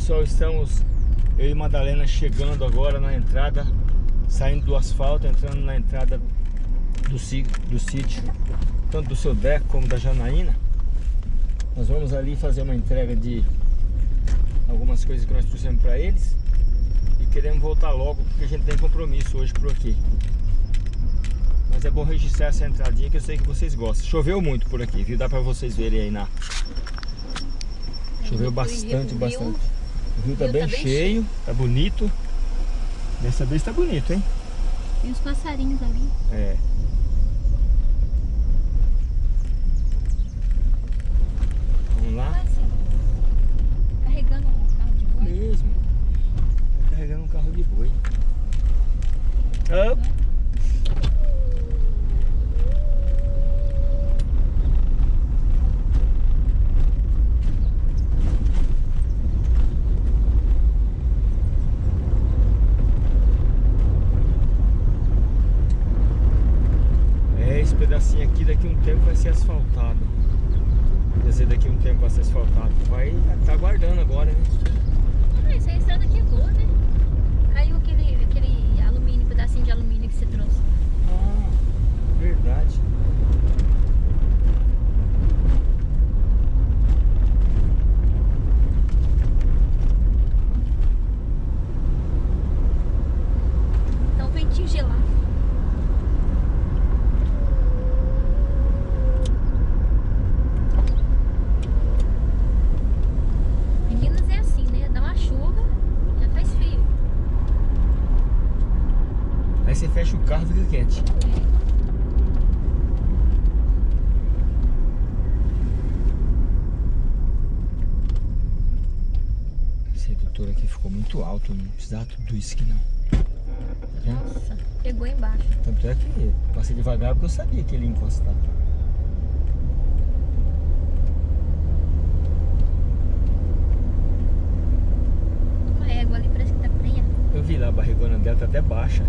Pessoal, estamos eu e Madalena chegando agora na entrada, saindo do asfalto, entrando na entrada do, do sítio, tanto do seu Deco como da Janaína. Nós vamos ali fazer uma entrega de algumas coisas que nós trouxemos para eles e queremos voltar logo porque a gente tem compromisso hoje por aqui. Mas é bom registrar essa entradinha que eu sei que vocês gostam. Choveu muito por aqui, viu? Dá para vocês verem aí na... Choveu bastante, bastante. O rio tá, bem, tá bem cheio, tá bonito. Dessa vez tá bonito, hein? Tem uns passarinhos ali. É. Vamos lá? Assim, carregando um carro de boi. Mesmo. Tá carregando um carro de boi. Up. pedacinho aqui daqui a um tempo vai ser asfaltado. Quer dizer, daqui a um tempo vai ser asfaltado. Vai estar tá aguardando agora, né? Ah, essa estrada aqui é boa, né? Caiu aquele, aquele alumínio, pedacinho de alumínio que você trouxe. Ah, verdade. Precisar tudo isso aqui não. Tá Nossa, pegou embaixo. Tanto é que passei devagar porque eu sabia que ele ia encostar. Uma égua ali parece que tá prenha. Eu vi lá, a barrigona dela tá até baixa.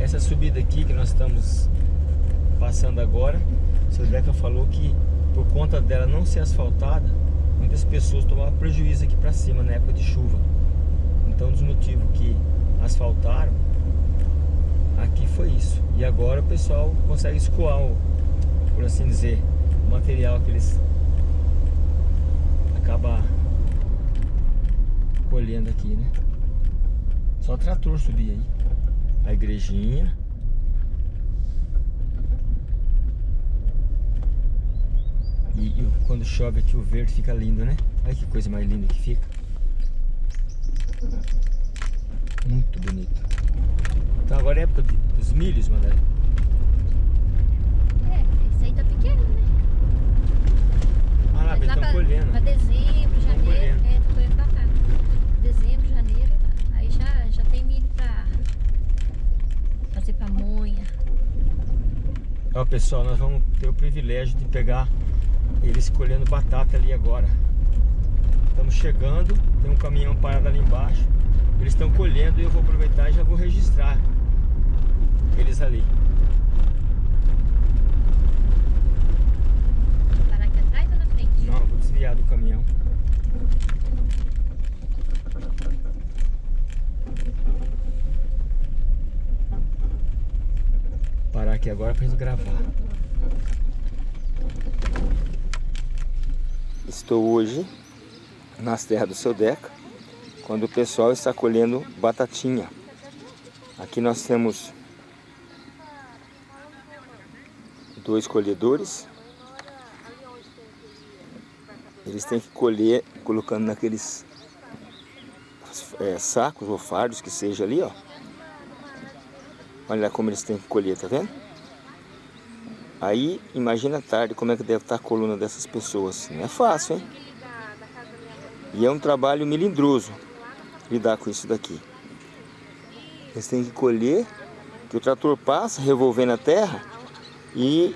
Essa subida aqui que nós estamos passando agora, o seu Deca falou que por conta dela não ser asfaltada, muitas pessoas tomavam prejuízo aqui para cima na época de chuva. Então, dos motivos que asfaltaram aqui foi isso. E agora o pessoal consegue escoar, por assim dizer, o material que eles acabam colhendo aqui, né? Só trator subir aí. A igrejinha. E, e, quando chove aqui o verde fica lindo, né? Olha que coisa mais linda que fica. Muito bonito. Então agora é época dos milhos, Mandela. É, esse aí tá pequeno, né? Ah, lá, eles estão colhendo. Pra dezembro, janeiro. É, tô colhendo pra cá. Dezembro, janeiro. Aí já, já tem milho pra fazer pamonha. Ó, pessoal, nós vamos ter o privilégio de pegar eles colhendo batata ali agora. Estamos chegando, tem um caminhão parado ali embaixo. Eles estão colhendo e eu vou aproveitar e já vou registrar eles ali. Parar aqui atrás ou na frente? Não, vou desviar do caminhão. Parar aqui agora para gravar. Estou hoje nas terras do seu Deca, quando o pessoal está colhendo batatinha. Aqui nós temos dois colhedores. Eles têm que colher colocando naqueles é, sacos ou fardos que seja ali, ó. Olha como eles têm que colher, tá vendo? Aí, imagina a tarde como é que deve estar a coluna dessas pessoas. Não é fácil, hein? E é um trabalho melindroso lidar com isso daqui. Eles têm que colher, que o trator passa revolvendo a terra e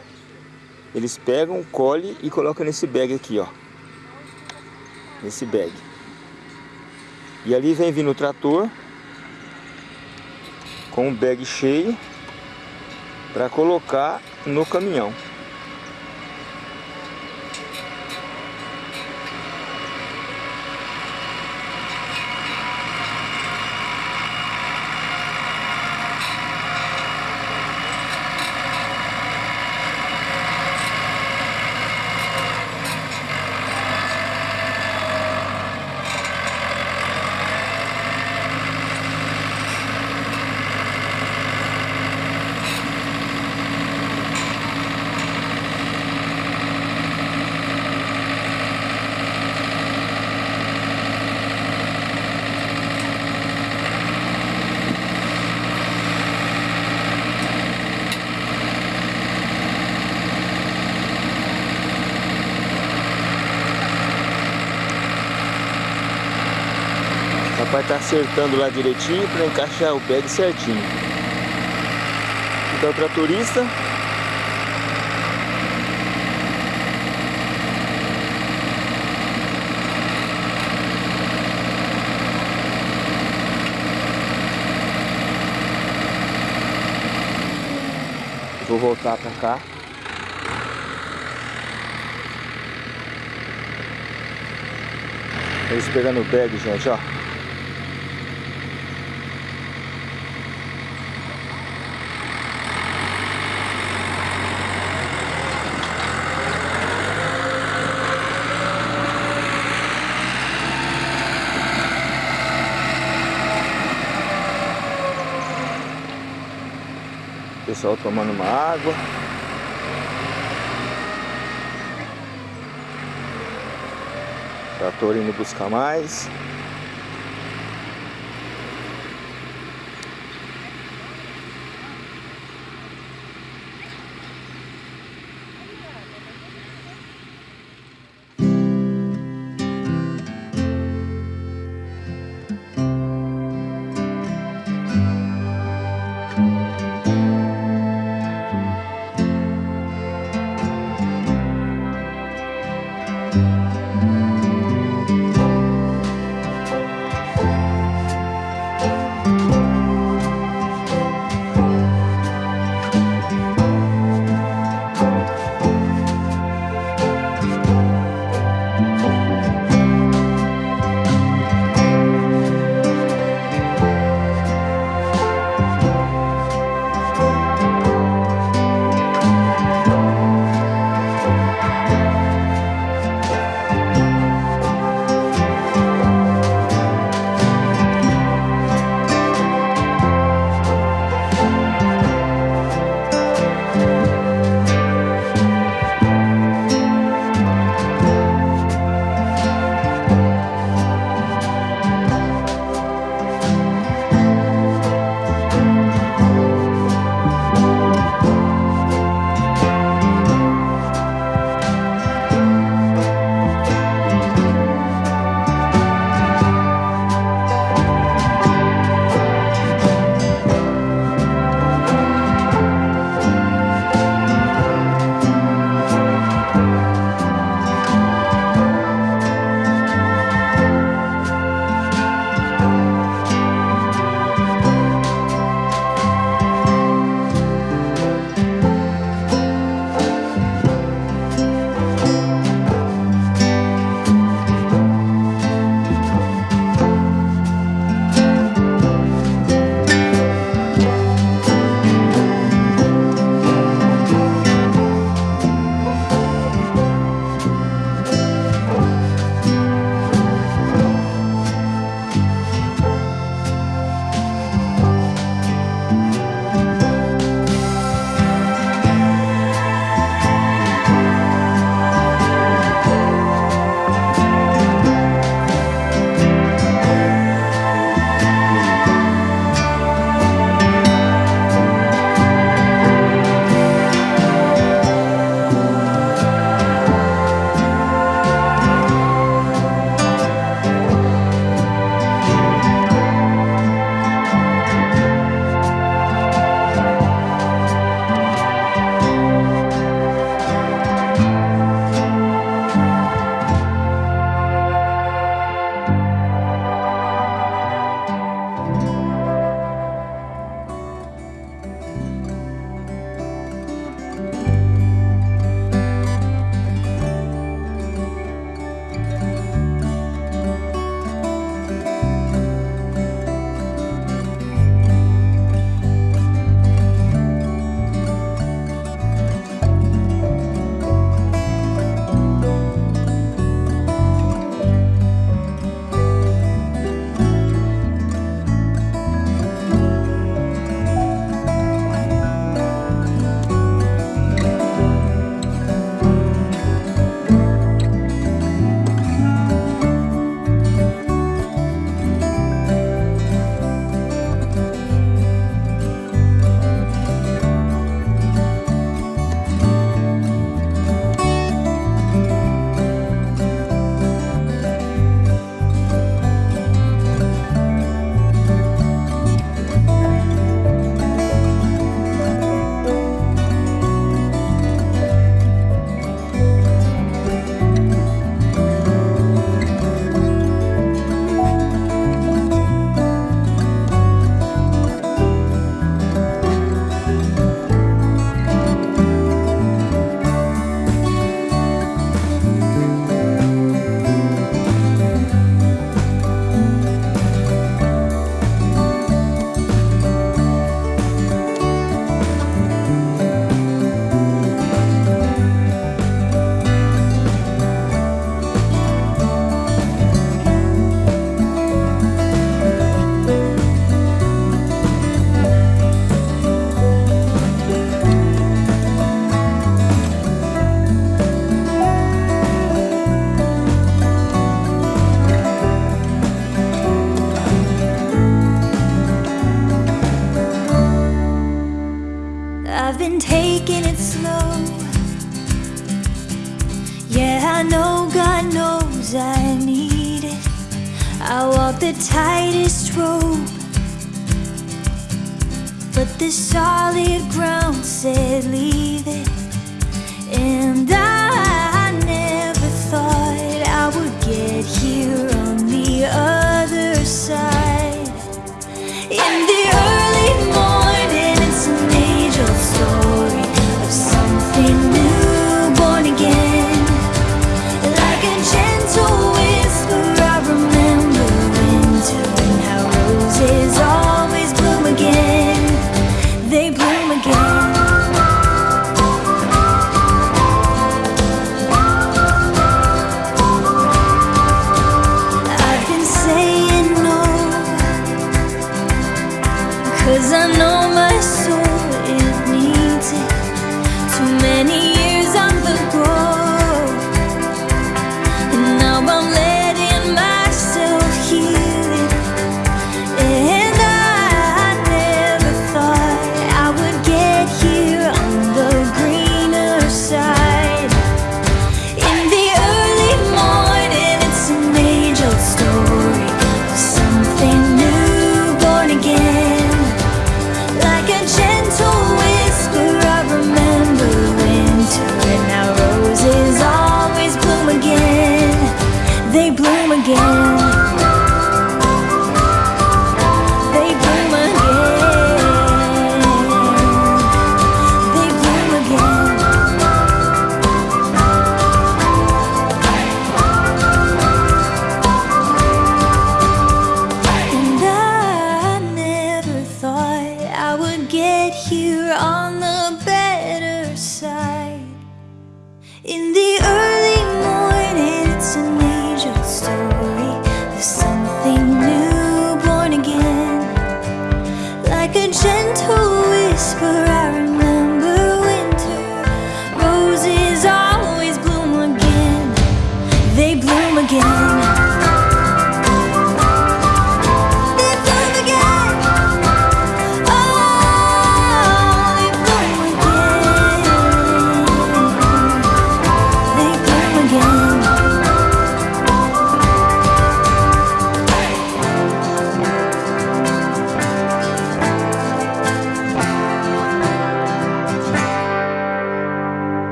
eles pegam, colhem e colocam nesse bag aqui, ó. Nesse bag. E ali vem vindo o trator com o bag cheio para colocar no caminhão. Tá acertando lá direitinho para encaixar o bag certinho. Então o tratorista Vou voltar pra cá. Eles pegando o bag, gente, ó. Pessoal tomando uma água. Trator indo buscar mais.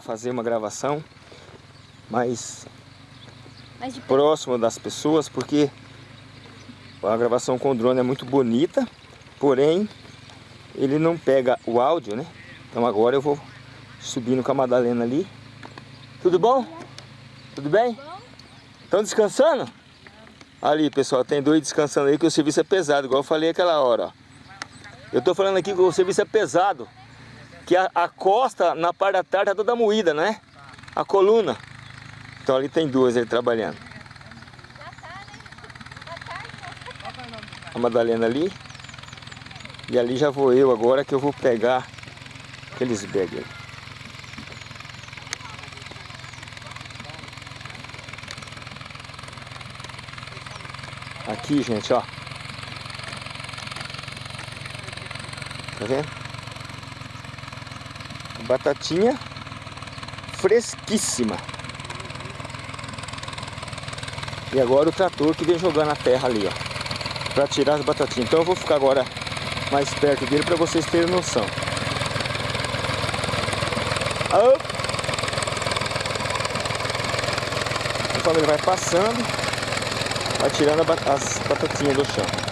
Fazer uma gravação mais Mas de perto. próximo das pessoas, porque a gravação com o drone é muito bonita, porém ele não pega o áudio, né? Então agora eu vou subindo com a Madalena ali. Tudo bom? Tudo bem? Estão descansando? Ali, pessoal, tem dois descansando aí que o serviço é pesado, igual eu falei aquela hora, ó. Eu tô falando aqui que o serviço é pesado, que a, a costa na parte da tarde tá toda moída, né? A coluna. Então ali tem duas aí trabalhando. A Madalena ali. E ali já vou eu agora que eu vou pegar aqueles bags ali. Aqui, gente, ó. Tá vendo? Batatinha fresquíssima. E agora o trator que vem jogando a terra ali, ó. Pra tirar as batatinhas. Então eu vou ficar agora mais perto dele para vocês terem noção. Op. Conforme ele vai passando, vai tirando as batatinhas do chão.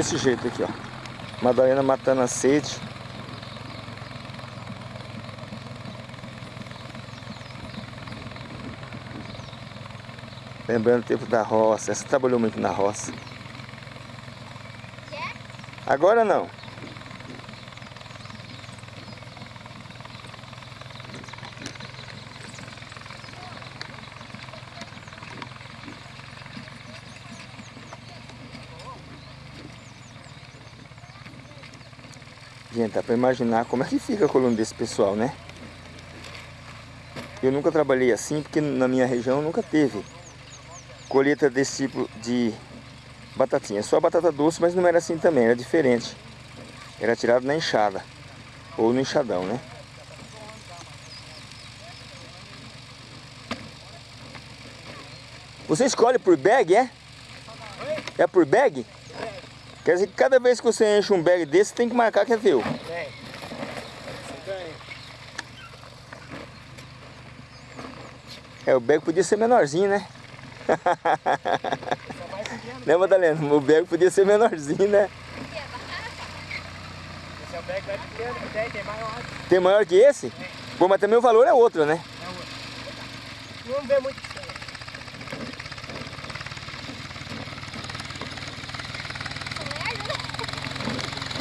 Desse jeito aqui, ó. Madalena matando a sede. Lembrando o tempo da roça. Essa trabalhou muito na roça. Agora não. Pra imaginar como é que fica a coluna desse pessoal, né? Eu nunca trabalhei assim, porque na minha região nunca teve colheita desse tipo de batatinha. Só batata doce, mas não era assim também, era diferente. Era tirado na enxada. Ou no enxadão, né? Você escolhe por bag, é? É por bag? Quer dizer que cada vez que você enche um bag desse, tem que marcar que é teu. É, o bag podia ser menorzinho, né? Né, Madalena? O bag podia ser menorzinho, né? Esse é o bag mais pequeno. Tem, tem maior. Tem maior que esse? Bom, mas também o valor é outro, né? É outro. Não vê muito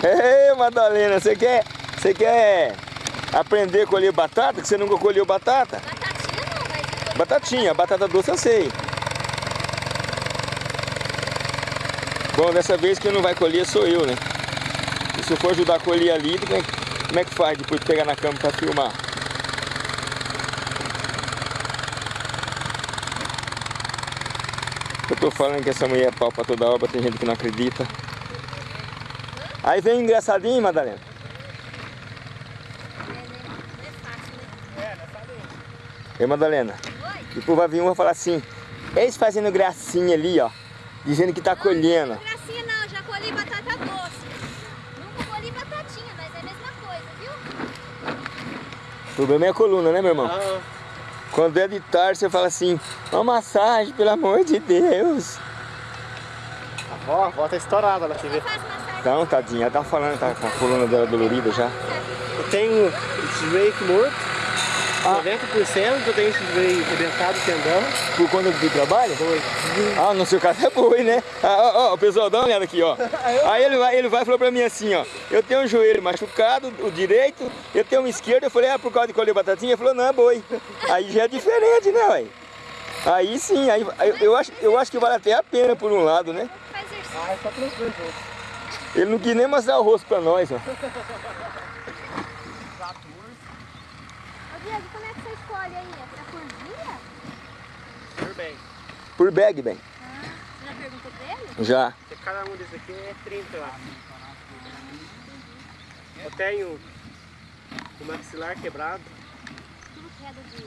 Ei, Madalena, você quer, você quer aprender a colher batata? Que você nunca colheu batata? Batatinha não, mas... Batatinha, batata doce eu sei. Bom, dessa vez quem não vai colher sou eu, né? E se eu for ajudar a colher ali, como é, que- como é que faz depois de pegar na cama pra filmar? Eu tô falando que essa mulher é pau pra toda obra, tem gente que não acredita. Aí vem engraçadinho, Madalena. É, né? Não é né? É. Ei, Madalena. Oi? Depois vai vir um e vai falar assim, eles fazendo gracinha ali, ó. Dizendo que tá colhendo. Não, gracinha não, já colhi batata doce. Nunca colhi batatinha, mas é a mesma coisa, viu? O problema é a coluna, né, meu irmão? Ah, Quando é de tarde, você fala assim, uma massagem, pelo amor de Deus. a avó, a avó tá estourada lá, você vê. Então, tadinha, ela tá falando, tá com a coluna dela dolorida já. Eu tenho aqui morto. 90% eu tenho esse joelho arrebentado, tendão. Por conta do trabalho? Dois. Ah, no seu caso é boi, né? Ah, ó, ó, pessoal, dá uma olhada aqui, ó. Aí ele vai, ele vai e falou pra mim assim, ó. Eu tenho um joelho machucado, o direito, eu tenho um esquerdo. Eu falei, ah, por causa de colher batatinha? Ele falou, não, é boi. Aí já é diferente, né, ué? Aí sim, aí, aí eu, acho, eu acho que vale até a pena por um lado, né? Ah, é só tranquilo. Ele não quis nem mostrar o rosto pra nós, ó. Ô Diego, como é que você escolhe aí? É por dia? Tudo bem. Por bag, bem. Ah, você já perguntou pra ele? Já. Porque Cada um desses aqui é 30, eu acho. Eu tenho o maxilar quebrado. Tudo queda de...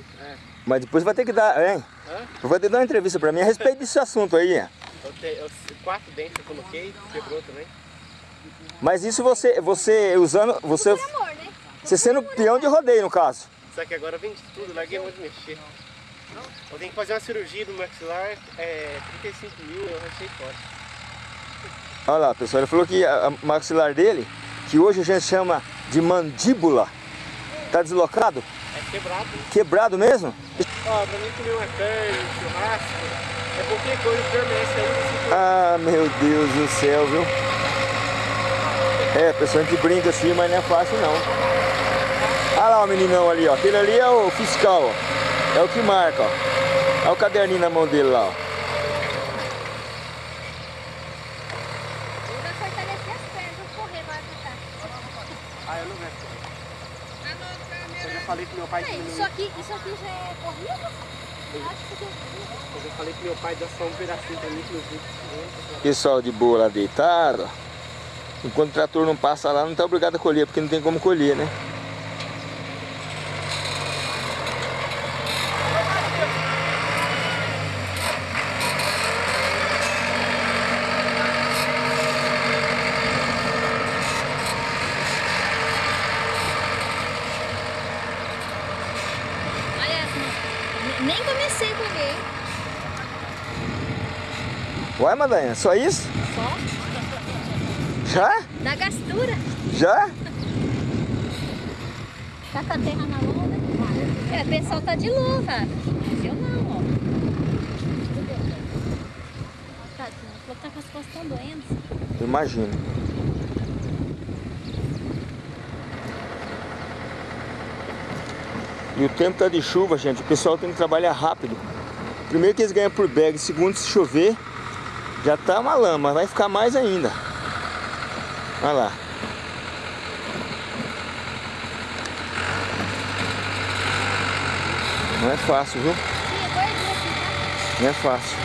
Mas depois vai ter que dar, hein? Hã? Vai ter que dar uma entrevista pra mim a respeito desse assunto aí, ó. Eu te, eu, quatro dentes eu coloquei, quebrou também. Mas isso você, você usando, você, Amor, né? você sendo peão de rodeio no caso. Só que agora vende tudo, larguei muito de mexer. Eu tenho que fazer uma cirurgia do maxilar, é 35 mil, eu achei fora. Olha lá, pessoal, ele falou que a a maxilar dele, que hoje a gente chama de mandíbula, tá deslocado, É quebrado. né? quebrado mesmo. Ó, pra mim comer uma carne, um churrasco, é qualquer coisa, permanece aí Ah, meu Deus do céu, viu? É, pessoal, a gente brinca assim, mas não é fácil não. Olha lá o meninão ali, ó. Aquele ali é o fiscal, ó. É o que marca, ó. Olha o caderninho na mão dele lá, ó. Ah, falei pro meu pai É, isso aqui, isso aqui já é corrida? Eu que é já falei pro meu pai dar só um pedacinho pra mim que vídeos. Pessoal de boa lá deitado. Enquanto o trator não passa lá, não tá obrigado a colher, porque não tem como colher, né? Olha. Nem comecei a comer. Uai, Madanha, só isso? Já? da gastura. Já? Tá com a terra na mão, né? É, o pessoal tá de luva. Mas eu não, ó. Tá, tá com as costas tão doendo. Eu imagino. E o tempo tá de chuva, gente. O pessoal tem que trabalhar rápido. Primeiro que eles ganham por bag, segundo se chover, já tá uma lama, vai ficar mais ainda. Olha lá. Não é fácil, viu? Não é fácil.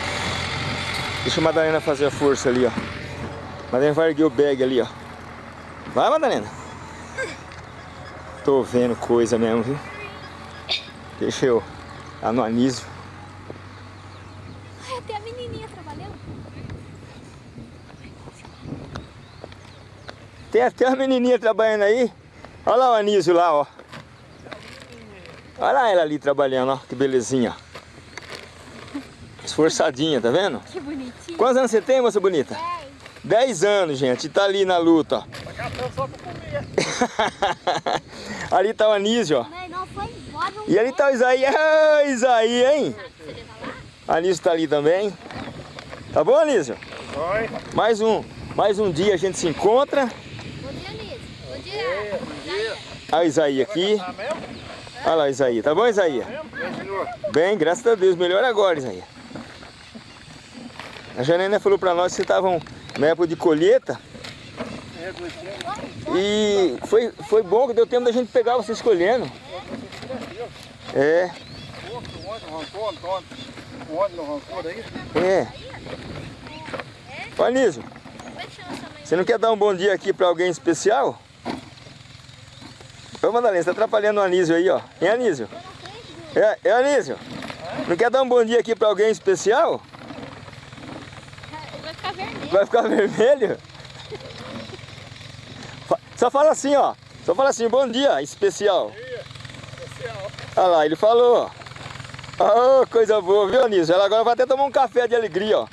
Deixa a Madalena fazer a força ali, ó. Madalena vai erguer o bag ali, ó. Vai, Madalena. Tô vendo coisa mesmo, viu? Deixa eu lá no anísio. tá? Ai, até a menininha trabalhando. Tem até uma menininha trabalhando aí. Olha lá o anísio lá, ó. Olha lá ela ali trabalhando, ó. Que belezinha. Esforçadinha, tá vendo? Que bonitinho. Quantos anos você tem, moça bonita? 10 anos, gente. Tá ali na luta, ó. ali tá o Anísio, ó. Mãe, não foi embora. não E ali tá o Isaí. Ah, Isaí, hein? Você leva lá? Anísio tá ali também. Tá bom, Anísio? Oi. Mais um, mais um dia a gente se encontra. Bom dia, Liz. Bom dia. Bom dia. Olha Isaí aqui. Olha lá o Isaí. Tá bom, Isaí? Bem, graças a Deus. Melhor agora, Isaí. A Janena falou pra nós que estavam na época de colheita. E foi, foi bom que deu tempo da gente pegar vocês colhendo. É, é. Ô você não quer dar um bom dia aqui pra alguém especial? Ô Madalena, você tá atrapalhando o Anísio aí, ó. Hein, Anísio? É, é Anísio? Não quer dar um bom dia aqui pra alguém especial? Vai ficar vermelho. Vai ficar vermelho? Só fala assim, ó. Só fala assim, bom dia, especial. Olha lá, ele falou. ó. Oh, coisa boa, viu, Anísio? Ela agora vai até tomar um café de alegria, ó.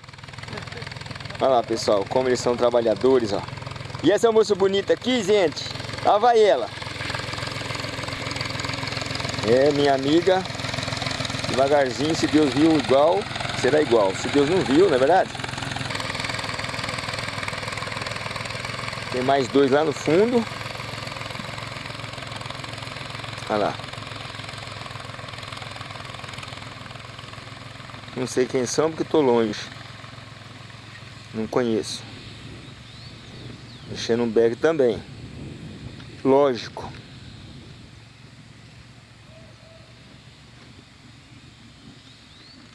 Olha lá, pessoal, como eles são trabalhadores, ó. E essa moça bonita aqui, gente, lá vai ela. É, minha amiga. Devagarzinho, se Deus viu igual, será igual. Se Deus não viu, não é verdade? Tem mais dois lá no fundo. Olha lá. Não sei quem são porque estou longe. Não conheço. Mexendo um bag também. Lógico.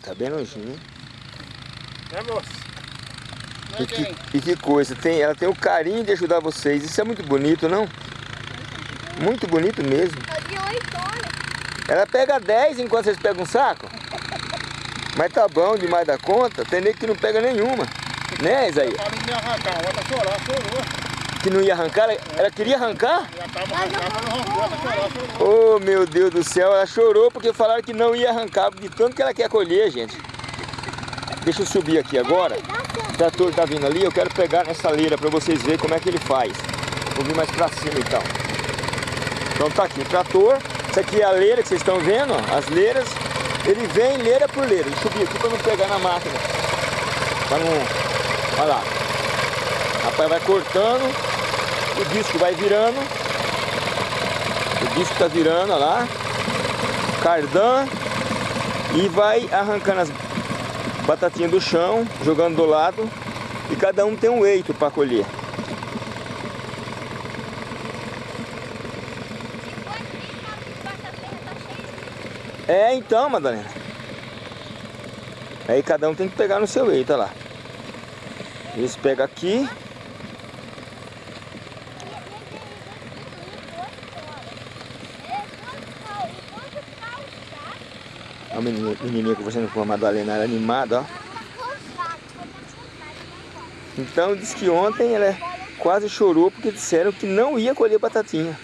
Tá bem longinho. Né, moço? E que, e que coisa, tem, ela tem o carinho de ajudar vocês. Isso é muito bonito, não? Muito bonito mesmo. Ela pega 10 enquanto vocês pegam um saco. Mas tá bom demais da conta, tem nego que não pega nenhuma. Né, Isaías? Ia arrancar, outra chorou, chorou. Que não ia arrancar, ela, queria arrancar? Não arrancou, ela chorou. Oh, meu Deus do céu, ela chorou porque falaram que não ia arrancar, de tanto que ela quer colher, gente. Deixa eu subir aqui agora. O trator tá vindo ali, eu quero pegar nessa leira para vocês verem como é que ele faz. Vou vir mais para cima então. Então tá aqui o trator. Isso aqui é a leira que vocês estão vendo, as leiras. Ele vem leira por leira. Deixa eu subir aqui para não pegar na máquina. Pra não... Olha lá. Rapaz, vai cortando. O disco vai virando. O disco tá virando, olha lá. Cardan. E vai arrancando as batatinhas do chão, jogando do lado. E cada um tem um eito para colher. É, então, Madalena. Aí cada um tem que pegar no seu eito, olha lá. Eles pegam aqui. A menininha, menininha conversando com a Madalena, ela é animada, ó. Então diz que ontem ela quase chorou porque disseram que não ia colher batatinha.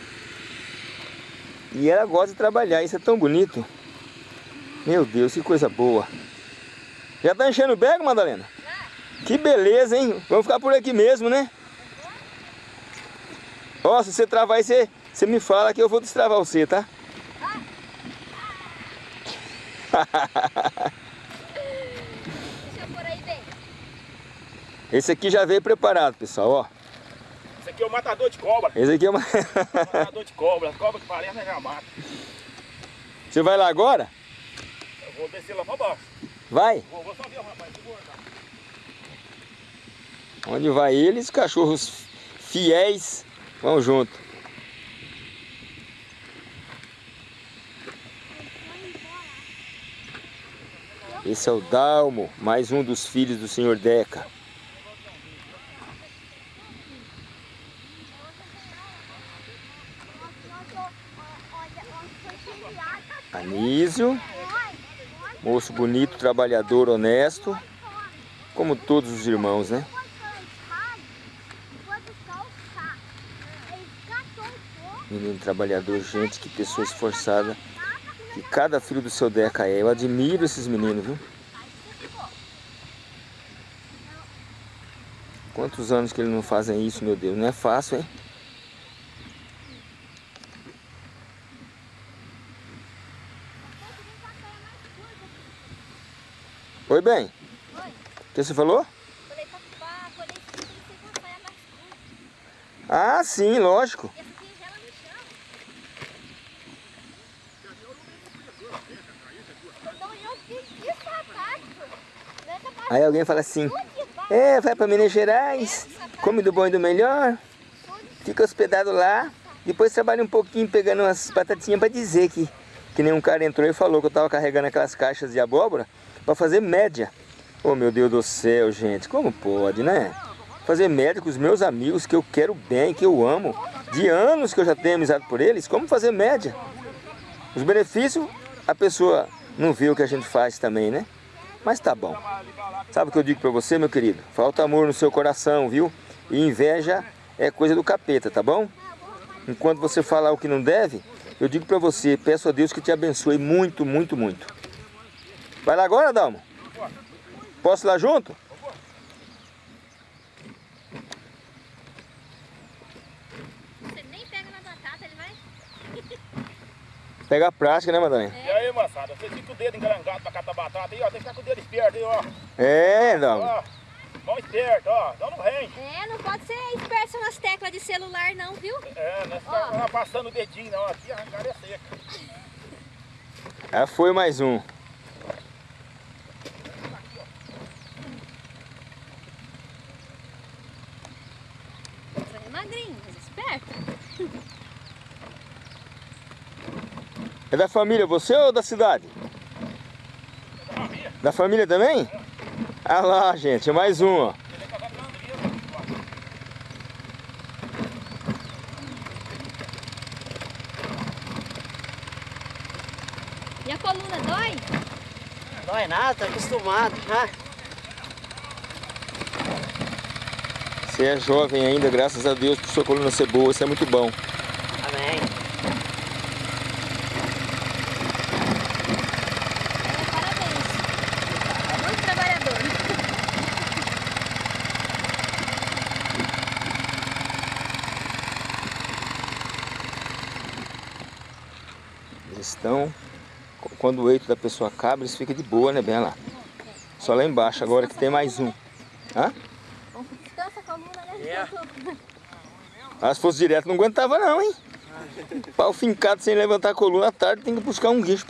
E ela gosta de trabalhar, isso é tão bonito. Meu Deus, que coisa boa. Já tá enchendo o bego, Madalena? Que beleza, hein? Vamos ficar por aqui mesmo, né? Ó, se você travar aí, você, você me fala que eu vou destravar você, tá? Deixa eu por aí bem. Esse aqui já veio preparado, pessoal, ó. Esse aqui é o matador de cobra. Esse aqui é uma... matador de cobra. Cobra que parece já mata. Você vai lá agora? Eu vou descer lá pra baixo. Vai. Vou, vou só ver o rapaz. Onde vai eles, os cachorros fiéis vão junto. Esse é o Dalmo, mais um dos filhos do senhor Deca. Anísio, moço bonito, trabalhador, honesto, como todos os irmãos, né? Menino trabalhador, gente, que pessoa esforçada. Que cada filho do seu Deca é. Eu admiro esses meninos, viu? Quantos anos que eles não fazem isso, meu Deus? Não é fácil, hein? Oi, bem. Oi. O que você falou? Falei tem que ser com a saia mais curta. Ah, sim, lógico. E essa aqui gela no chão. Então eu fiz de sapato. Nessa parte Aí alguém fala assim, é, vai para Minas Gerais, come do bom e do melhor, fica hospedado lá, depois trabalha um pouquinho pegando umas batatinhas para dizer que, que nenhum cara entrou e falou que eu tava carregando aquelas caixas de abóbora para fazer média. Oh meu Deus do céu, gente, como pode, né? Fazer média com os meus amigos que eu quero bem, que eu amo, de anos que eu já tenho amizade por eles, como fazer média? Os benefícios, a pessoa não vê o que a gente faz também, né? Mas tá bom. Sabe o que eu digo pra você, meu querido? Falta amor no seu coração, viu? E inveja é coisa do capeta, tá bom? Enquanto você falar o que não deve, eu digo pra você, peço a Deus que te abençoe muito, muito, muito. Vai lá agora, Dalmo? Posso ir lá junto? Você nem pega na batata, ele vai... Pega a prática, né, Madalena? Aí, moçada, você fica com o dedo engarangado pra catar batata aí, ó. Tem que ficar com o dedo esperto aí, ó. É, Dalmo. Ó, mão esperta, ó. Então não vem. É, não pode ser esperto nas teclas de celular não, viu? É, não é ficar passando o dedinho, não. Aqui arrancar é seca. Já foi mais um. Magrinho, mas esperto. É da família você ou da cidade? Da família também? Ah lá, gente, mais um, ó. E a coluna dói? Dói nada, tá acostumado já. Você é jovem ainda, graças a Deus, por sua coluna ser boa, isso é muito bom. Amém. É, parabéns. É muito trabalhador. Eles estão, quando o eito da pessoa acaba, eles ficam de boa, né, bem lá. Só lá embaixo, agora que tem mais um. Hã? Descansa a coluna, né? É. Ah, se fosse direto não aguentava não, hein? Pau fincado sem levantar a coluna à tarde, tem que buscar um guincho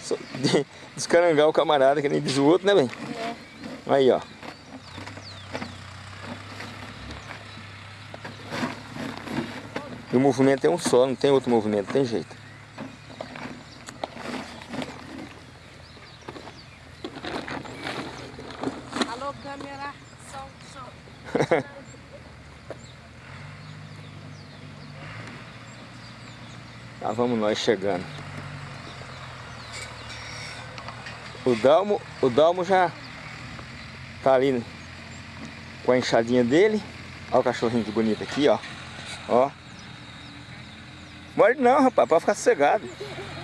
so- de- descarangar o camarada, que nem diz o outro, né, bem? É. Aí, ó. E o movimento é um só, não tem outro movimento, tem jeito. Nós chegando. O Dalmo, o Dalmo já tá ali com a enxadinha dele. Olha o cachorrinho que bonito aqui, ó. Ó. Morde não, rapaz, pode ficar sossegado.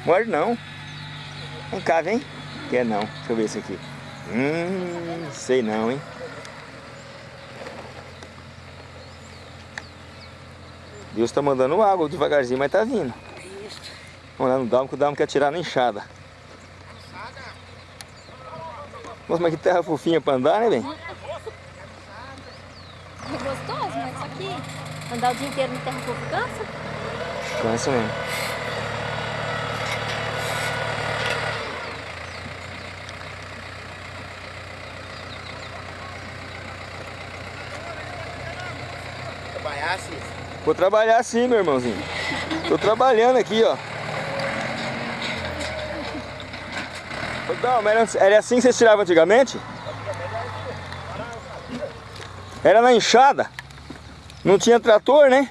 Morde não. Vem cá, vem. Quer não. Deixa eu ver esse aqui. Hum, sei não, hein. Deus tá mandando água devagarzinho, mas tá vindo. Vamos lá no Dalmo, que o Dalmo quer tirar na enxada. Nossa, mas que terra fofinha pra andar, né, bem? É gostoso, mas só que andar o dia inteiro no terra fogo cansa. Cansa mesmo. Trabalhar assim. Vou trabalhar sim, meu irmãozinho. Tô trabalhando aqui, ó. Ô, Dalmo, era, era assim que vocês tiravam antigamente? Era na enxada. Não tinha trator, né?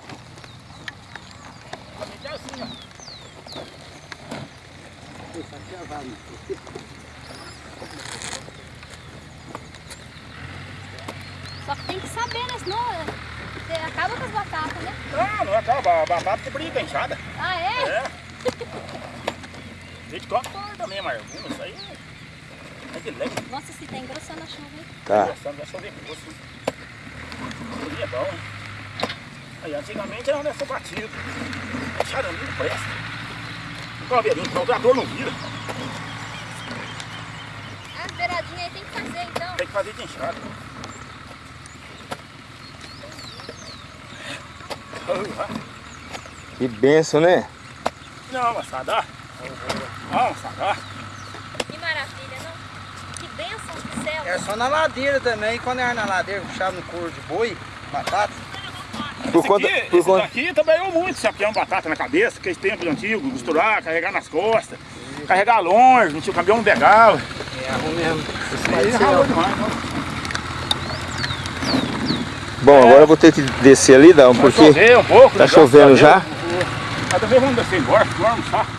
Só que tem que saber, né? Senão é, você acaba com as batatas, né? Não, não acaba. A batata que brinca enxada. Ah, é? É. A gente coloca corda mesmo, arguma. Isso aí é- é de lei. Nossa, se tá engrossando a chuva, hein? Tá. Gostando, vai chover grosso. É bom, hein? Aí, antigamente era nessa batida. Enxada não presta. O caveirinho, o trator não vira. As beiradinhas aí tem que fazer, então. Tem que fazer de enxada. Que benção, né? Não, massadá. Não, massadá. Que maravilha, não? Que bênção do céu. É só na ladeira também, quando era na ladeira, puxava no couro de boi, batata. Por Esse, conta, aqui, por esse conta, daqui trabalhou muito, sapião batata na cabeça, aqueles tempos antigos, costurar, carregar nas costas, carregar longe, não tinha o caminhão não pegava. É, arrumei mesmo. Aí ralou demais, não. Bom, agora eu vou ter que descer ali, Vai porque chover um pouco. tá né? chovendo a já. Também vamos descer embora, vamos almoçar.